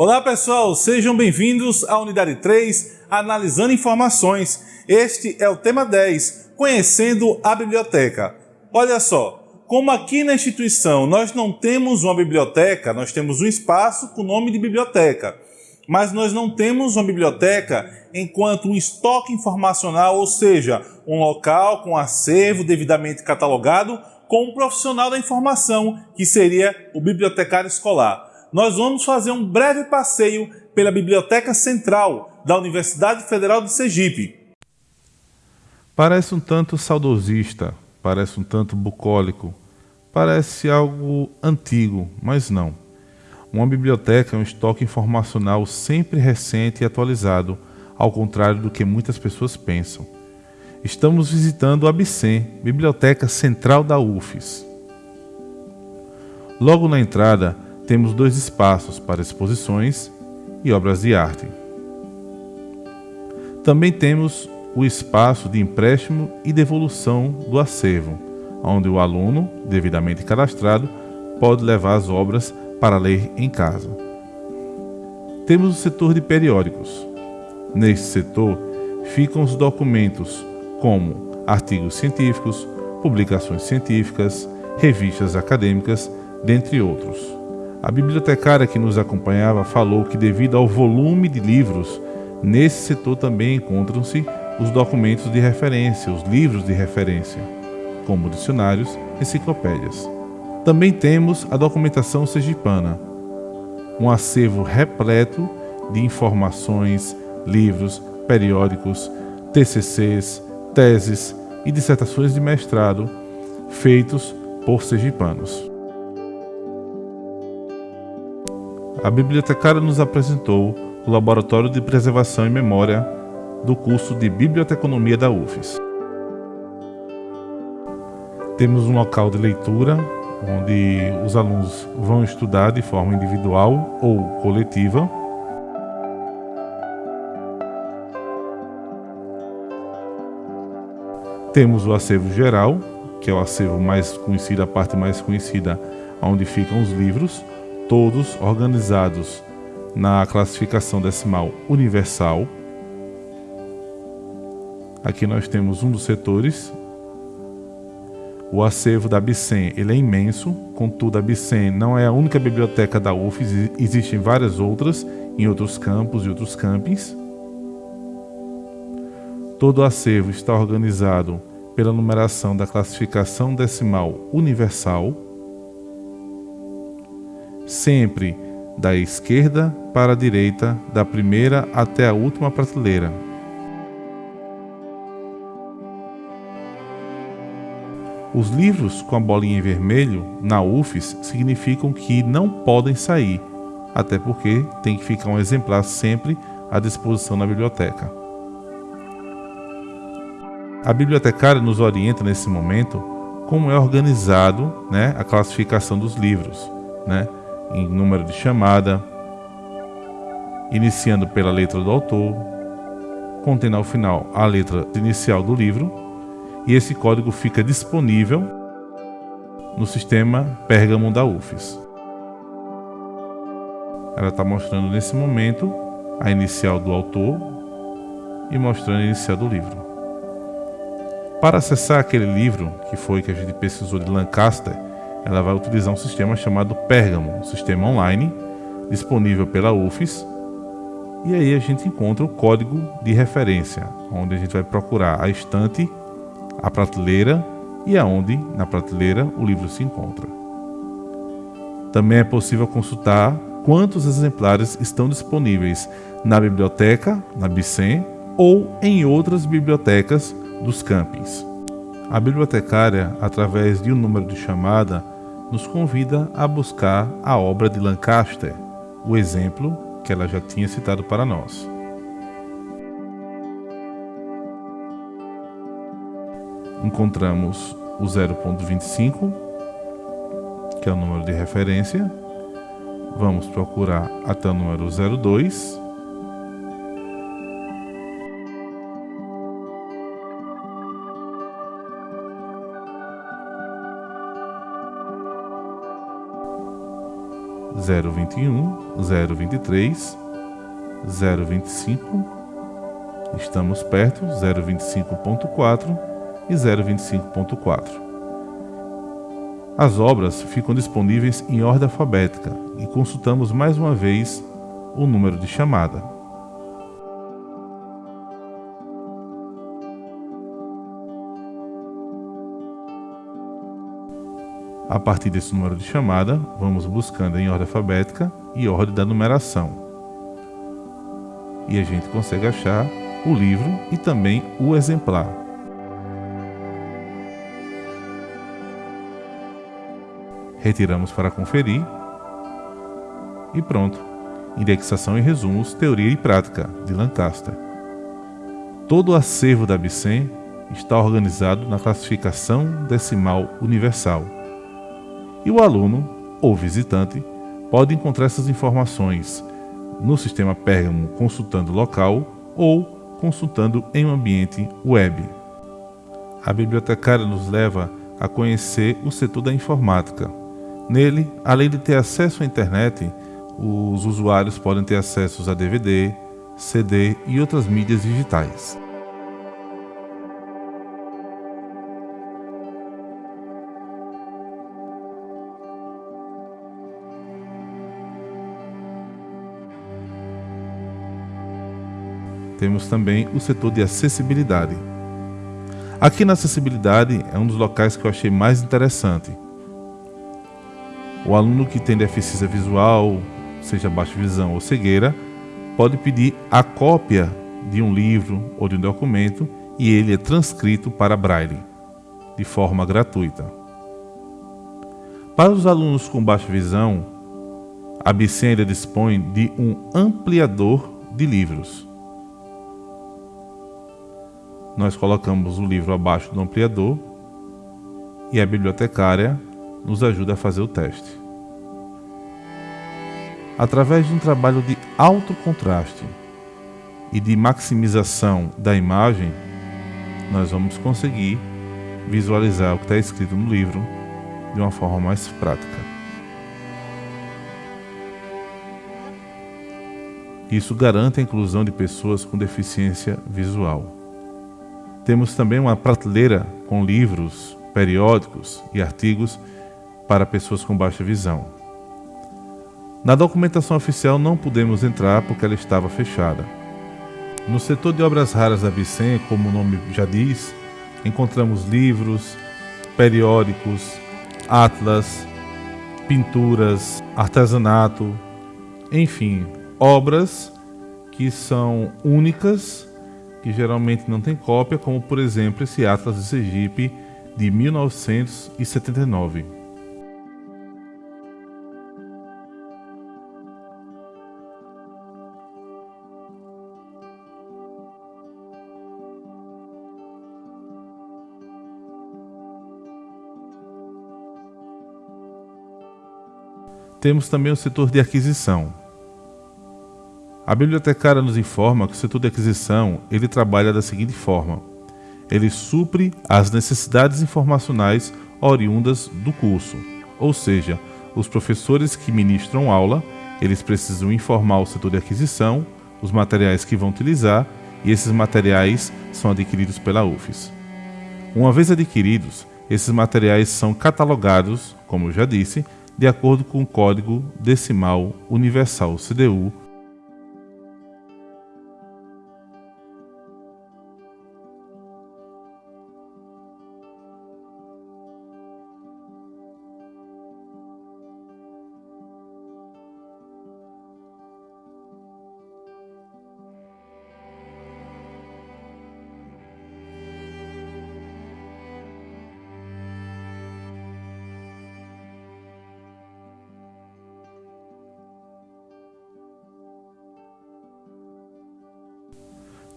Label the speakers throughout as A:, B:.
A: Olá pessoal, sejam bem-vindos à unidade 3, Analisando Informações. Este é o tema 10, Conhecendo a Biblioteca. Olha só, como aqui na instituição nós não temos uma biblioteca, nós temos um espaço com o nome de biblioteca, mas nós não temos uma biblioteca enquanto um estoque informacional, ou seja, um local com acervo devidamente catalogado com um profissional da informação, que seria o bibliotecário escolar nós vamos fazer um breve passeio pela Biblioteca Central da Universidade Federal de Sergipe.
B: Parece um tanto saudosista, parece um tanto bucólico, parece algo antigo, mas não. Uma biblioteca é um estoque informacional sempre recente e atualizado, ao contrário do que muitas pessoas pensam. Estamos visitando a BICEM, Biblioteca Central da UFES. Logo na entrada, temos dois espaços para exposições e obras de arte. Também temos o espaço de empréstimo e devolução do acervo, onde o aluno, devidamente cadastrado, pode levar as obras para ler em casa. Temos o setor de periódicos. Neste setor ficam os documentos como artigos científicos, publicações científicas, revistas acadêmicas, dentre outros. A bibliotecária que nos acompanhava falou que, devido ao volume de livros, nesse setor também encontram-se os documentos de referência, os livros de referência, como dicionários, enciclopédias. Também temos a documentação sergipana, um acervo repleto de informações, livros, periódicos, TCCs, teses e dissertações de mestrado feitos por sergipanos. A bibliotecária nos apresentou o Laboratório de Preservação e Memória do curso de Biblioteconomia da UFES. Temos um local de leitura onde os alunos vão estudar de forma individual ou coletiva. Temos o acervo geral, que é o acervo mais conhecido, a parte mais conhecida, onde ficam os livros, todos organizados na classificação decimal universal. Aqui nós temos um dos setores. O acervo da Bicem ele é imenso, contudo a Bicem não é a única biblioteca da UFES, existem várias outras em outros campos e outros campings. Todo o acervo está organizado pela numeração da classificação decimal universal sempre da esquerda para a direita, da primeira até a última prateleira. Os livros com a bolinha em vermelho na UFES significam que não podem sair, até porque tem que ficar um exemplar sempre à disposição na biblioteca. A bibliotecária nos orienta nesse momento como é organizado né, a classificação dos livros. Né? Em número de chamada, iniciando pela letra do autor, contendo ao final a letra inicial do livro, e esse código fica disponível no sistema Pergamon da UFES. Ela está mostrando nesse momento a inicial do autor e mostrando a inicial do livro. Para acessar aquele livro que foi que a gente pesquisou de Lancaster, ela vai utilizar um sistema chamado Pergamon, um sistema online disponível pela UFES. E aí a gente encontra o código de referência, onde a gente vai procurar a estante, a prateleira e aonde na prateleira o livro se encontra. Também é possível consultar quantos exemplares estão disponíveis na biblioteca, na Bicem ou em outras bibliotecas dos campings. A bibliotecária, através de um número de chamada, nos convida a buscar a obra de Lancaster, o exemplo que ela já tinha citado para nós. Encontramos o 0.25, que é o número de referência. Vamos procurar até o número 02 021, 023, 025, estamos perto, 025.4 e 025.4. As obras ficam disponíveis em ordem alfabética e consultamos mais uma vez o número de chamada. A partir desse número de chamada, vamos buscando em ordem alfabética e ordem da numeração. E a gente consegue achar o livro e também o exemplar. retiramos para conferir e pronto. Indexação e resumos, teoria e prática, de Lancaster. Todo o acervo da Bicen está organizado na classificação decimal universal. E o aluno ou visitante pode encontrar essas informações no sistema Pergamo consultando local ou consultando em um ambiente web. A bibliotecária nos leva a conhecer o setor da informática, Nele, além de ter acesso à internet, os usuários podem ter acesso a DVD, CD e outras mídias digitais. Temos também o setor de acessibilidade. Aqui na acessibilidade é um dos locais que eu achei mais interessante o aluno que tem deficiência visual, seja baixa visão ou cegueira, pode pedir a cópia de um livro ou de um documento e ele é transcrito para braille, de forma gratuita. Para os alunos com baixa visão, a Bicen dispõe de um ampliador de livros. Nós colocamos o livro abaixo do ampliador e a bibliotecária nos ajuda a fazer o teste. Através de um trabalho de alto contraste e de maximização da imagem, nós vamos conseguir visualizar o que está escrito no livro de uma forma mais prática. Isso garante a inclusão de pessoas com deficiência visual. Temos também uma prateleira com livros, periódicos e artigos para pessoas com baixa visão. Na documentação oficial não pudemos entrar porque ela estava fechada. No setor de obras raras da Bicen, como o nome já diz, encontramos livros, periódicos, atlas, pinturas, artesanato, enfim, obras que são únicas, que geralmente não tem cópia, como por exemplo esse Atlas de Sergipe de 1979. Temos também o setor de aquisição. A bibliotecária nos informa que o setor de aquisição ele trabalha da seguinte forma: ele supre as necessidades informacionais oriundas do curso, ou seja, os professores que ministram aula, eles precisam informar o setor de aquisição, os materiais que vão utilizar, e esses materiais são adquiridos pela UFES. Uma vez adquiridos, esses materiais são catalogados, como eu já disse, de acordo com o Código Decimal Universal CDU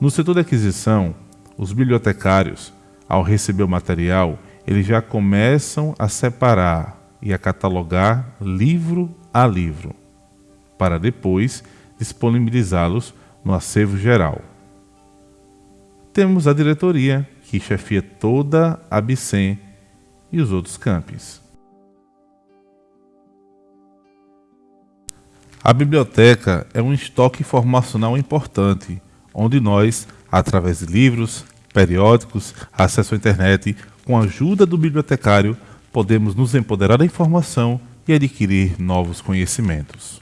B: No setor de aquisição, os bibliotecários, ao receber o material, eles já começam a separar e a catalogar livro a livro, para depois disponibilizá-los no acervo geral. Temos a diretoria, que chefia toda a Bicen e os outros campos. A biblioteca é um estoque informacional importante, onde nós, através de livros, periódicos, acesso à internet, com a ajuda do bibliotecário, podemos nos empoderar da informação e adquirir novos conhecimentos.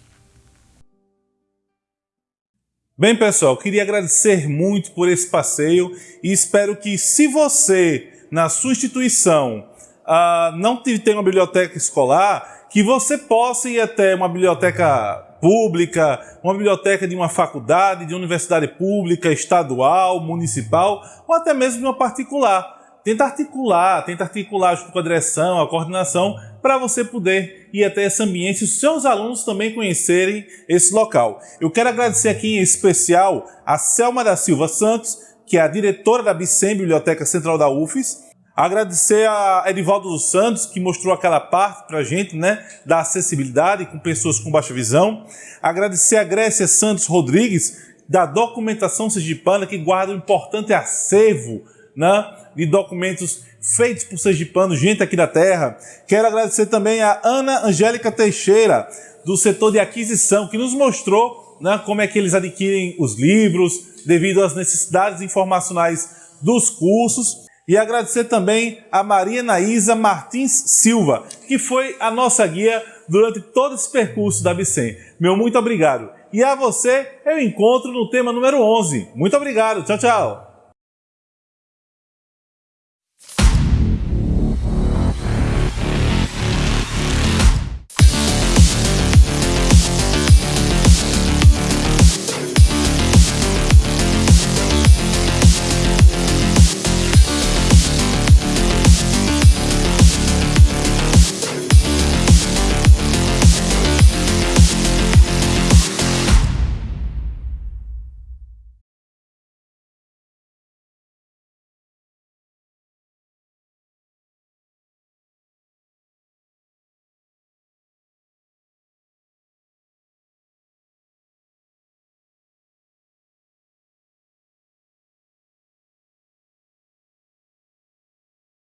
A: Bem, pessoal, queria agradecer muito por esse passeio e espero que, se você, na sua instituição, uh, não tem uma biblioteca escolar, que você possa ir até uma biblioteca pública, uma biblioteca de uma faculdade, de uma universidade pública, estadual, municipal ou até mesmo de uma particular. Tenta articular, tenta articular junto com a direção, a coordenação, para você poder ir até esse ambiente e os seus alunos também conhecerem esse local. Eu quero agradecer aqui em especial a Selma da Silva Santos, que é a diretora da Bicem, Biblioteca Central da UFES, Agradecer a Edivaldo dos Santos, que mostrou aquela parte para a gente, né, da acessibilidade com pessoas com baixa visão. Agradecer a Grécia Santos Rodrigues, da documentação sergipana, que guarda um importante acervo né, de documentos feitos por sergipanos, gente aqui da terra. Quero agradecer também a Ana Angélica Teixeira, do setor de aquisição, que nos mostrou né, como é que eles adquirem os livros, devido às necessidades informacionais dos cursos. E agradecer também a Maria Naísa Martins Silva, que foi a nossa guia durante todo esse percurso da Bicem. Meu muito obrigado. E a você, eu encontro no tema número 11. Muito obrigado. Tchau, tchau.